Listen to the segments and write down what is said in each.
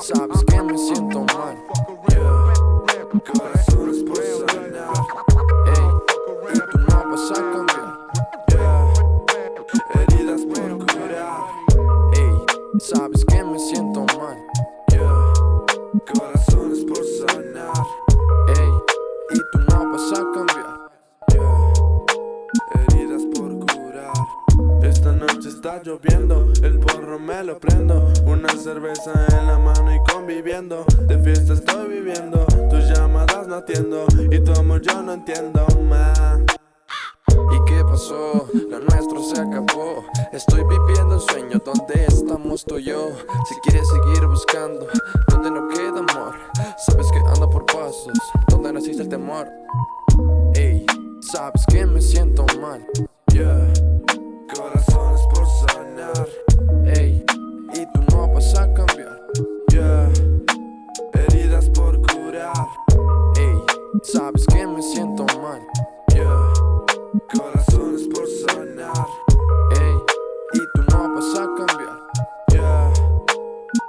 Sabes que me siento mal. Yeah. Corazones por sanar. Ey, y tú no vas a cambiar. Yeah. Heridas por curar. Sabes que me siento está lloviendo, el porro me lo prendo Una cerveza en la mano y conviviendo De fiesta estoy viviendo, tus llamadas no atiendo Y tu amor yo no entiendo más. ¿Y qué pasó? Lo nuestro se acabó. Estoy viviendo un sueño donde estamos tú y yo. Si quieres seguir buscando, donde no queda amor Sabes que ando por pasos, donde no existe el temor. Ey, sabes que me siento mal. Yeah. Corazones por siento mal. Yeah. Corazones por sanar Ey, y tú no vas a cambiar. Yeah.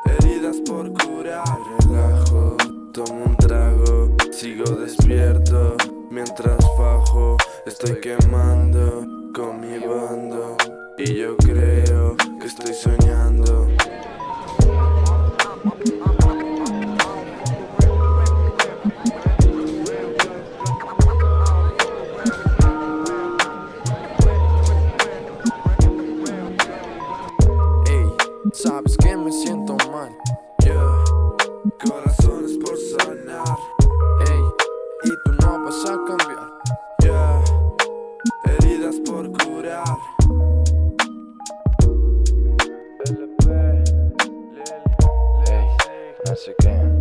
Heridas por curar. Relajo, tomo un trago Sigo despierto. Mientras bajo Estoy quemando con mi bando. Y yo creo que estoy soñando sabes que me siento mal. Yeah. Corazones por sanar. Ey, y tú no vas a cambiar. Yeah. Heridas por curar. Ey, no sé qué